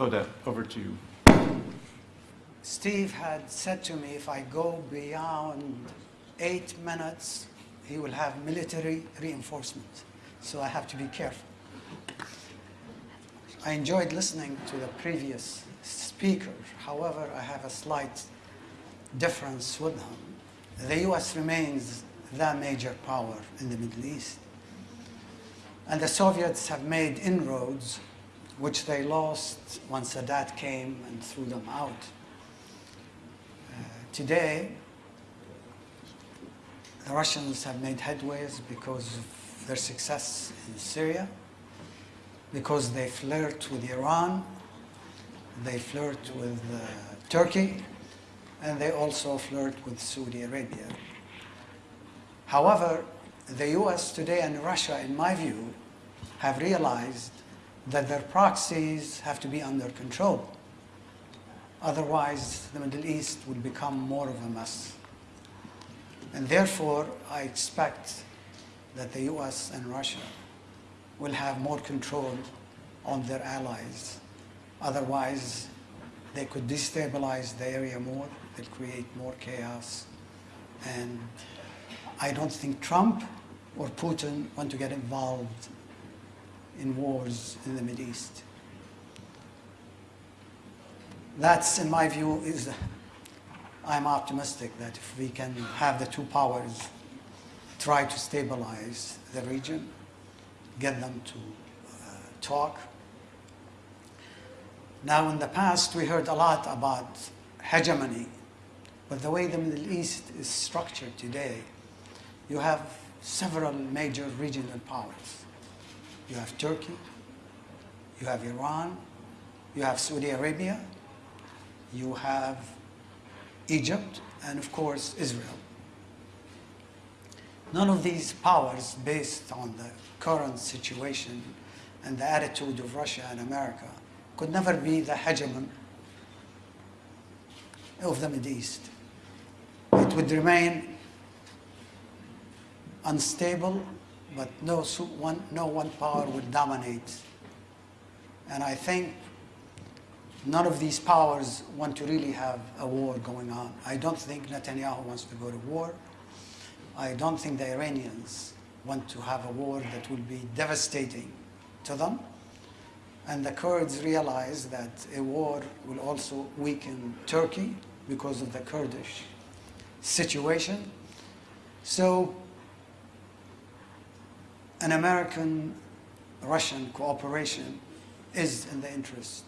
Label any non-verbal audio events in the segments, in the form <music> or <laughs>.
Odette, over to you. Steve had said to me if I go beyond eight minutes, he will have military reinforcement. So I have to be careful. I enjoyed listening to the previous speaker. However, I have a slight difference with him. The US remains the major power in the Middle East. And the Soviets have made inroads, which they lost when Sadat came and threw them out. Uh, today, the Russians have made headways because of their success in Syria, because they flirt with Iran, they flirt with uh, Turkey, and they also flirt with Saudi Arabia. However, the US today and Russia, in my view, have realized that their proxies have to be under control. Otherwise, the Middle East will become more of a mess. And therefore, I expect that the US and Russia will have more control on their allies. Otherwise, they could destabilize the area more, they'll create more chaos. And I don't think Trump or Putin want to get involved in wars in the Middle East. That's, in my view, is I'm optimistic that if we can have the two powers try to stabilize the region, get them to uh, talk. Now, in the past, we heard a lot about hegemony, but the way the Middle East is structured today, you have several major regional powers. You have Turkey, you have Iran, you have Saudi Arabia, you have Egypt, and of course, Israel. None of these powers, based on the current situation and the attitude of Russia and America, could never be the hegemon of the Middle East. It would remain unstable, but no one, no one power would dominate. And I think none of these powers want to really have a war going on. I don't think Netanyahu wants to go to war. I don't think the Iranians want to have a war that will be devastating to them. And the Kurds realize that a war will also weaken Turkey because of the Kurdish situation. So an American-Russian cooperation is in the interest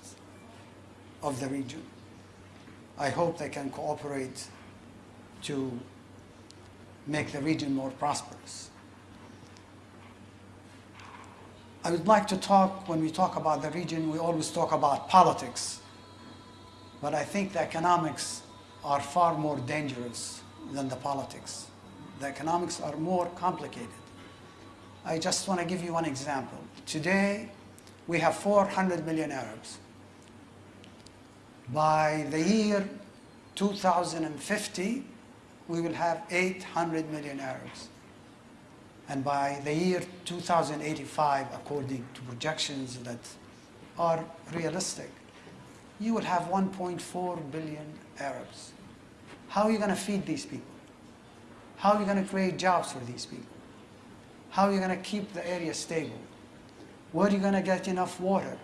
of the region. I hope they can cooperate to make the region more prosperous. I would like to talk, when we talk about the region, we always talk about politics. But I think the economics are far more dangerous than the politics. The economics are more complicated. I just want to give you one example. Today, we have 400 million Arabs. By the year 2050, we will have 800 million Arabs. And by the year 2085, according to projections that are realistic, you will have 1.4 billion Arabs. How are you going to feed these people? How are you going to create jobs for these people? How are you going to keep the area stable? Where are you going to get enough water?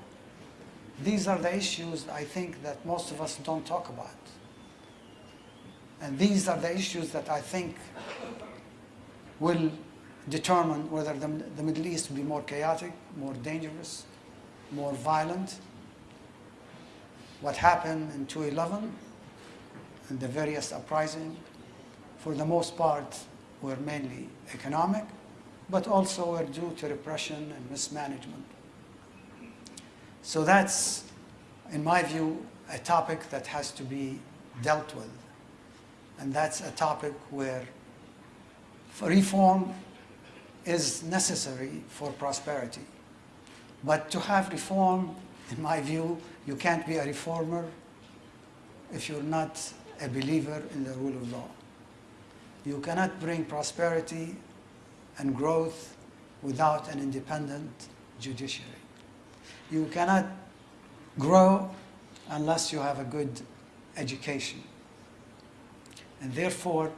These are the issues I think that most of us don't talk about. And these are the issues that I think will determine whether the, the Middle East will be more chaotic, more dangerous, more violent. What happened in 2011 and the various uprisings, for the most part, were mainly economic, but also were due to repression and mismanagement. So that's, in my view, a topic that has to be dealt with. And that's a topic where reform is necessary for prosperity. But to have reform, in my view, you can't be a reformer if you're not a believer in the rule of law. You cannot bring prosperity and growth without an independent judiciary. You cannot grow unless you have a good education. And therefore,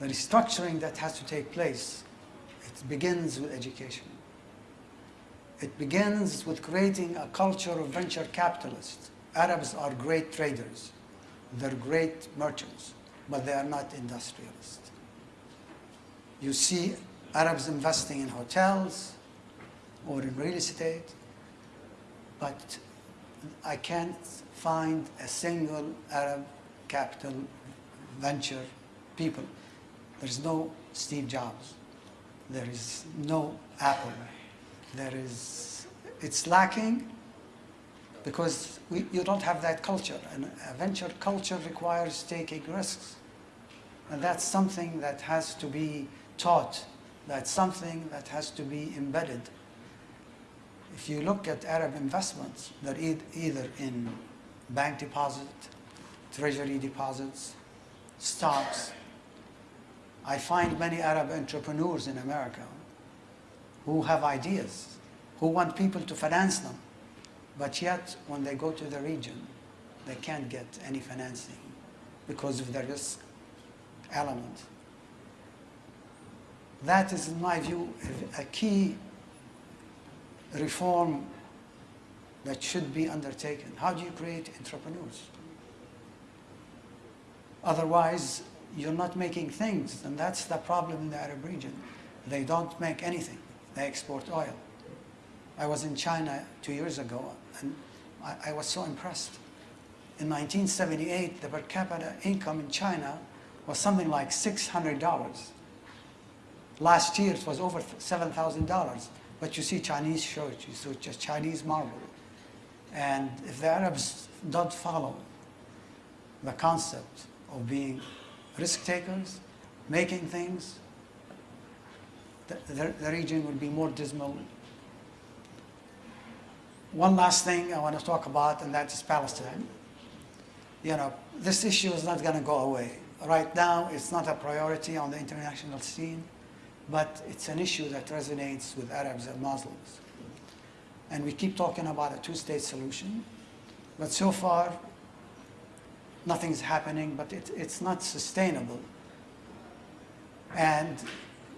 the restructuring that has to take place, it begins with education. It begins with creating a culture of venture capitalists. Arabs are great traders. They're great merchants, but they are not industrialists. You see Arabs investing in hotels or in real estate, but I can't find a single Arab capital venture people. There's no Steve Jobs. There is no Apple. There is, it's lacking because we, you don't have that culture. And a venture culture requires taking risks. And that's something that has to be taught. That's something that has to be embedded. If you look at Arab investments, they're either in bank deposit, treasury deposits, stocks. I find many Arab entrepreneurs in America who have ideas, who want people to finance them, but yet when they go to the region, they can't get any financing because of the risk element. That is, in my view, a key reform that should be undertaken. How do you create entrepreneurs? Otherwise, you're not making things, and that's the problem in the Arab region. They don't make anything. They export oil. I was in China two years ago, and I, I was so impressed. In 1978, the per capita income in China was something like $600. Last year, it was over $7,000. But you see Chinese church, you see just Chinese marble. And if the Arabs don't follow the concept of being risk takers, making things, the, the, the region will be more dismal. One last thing I want to talk about, and that is Palestine. You know, this issue is not going to go away. Right now, it's not a priority on the international scene, but it's an issue that resonates with Arabs and Muslims. And we keep talking about a two-state solution, but so far, nothing's happening, but it, it's not sustainable. And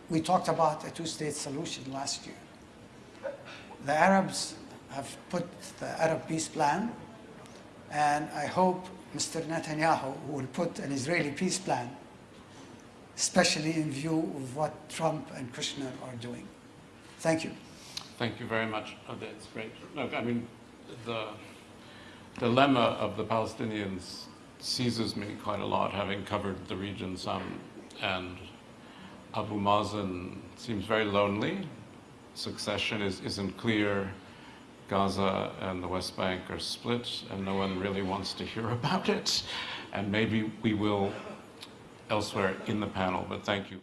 we talked about a two-state solution last year. The Arabs have put the Arab peace plan, and I hope Mr. Netanyahu will put an Israeli peace plan, especially in view of what Trump and Kushner are doing. Thank you. Thank you very much. Oh, that's great. Look, I mean, the dilemma of the Palestinians seizes me quite a lot, having covered the region some, and Abu Mazen seems very lonely. Succession is, isn't clear. Gaza and the West Bank are split, and no one really wants to hear <laughs> about it. And maybe we will elsewhere in the panel, but thank you.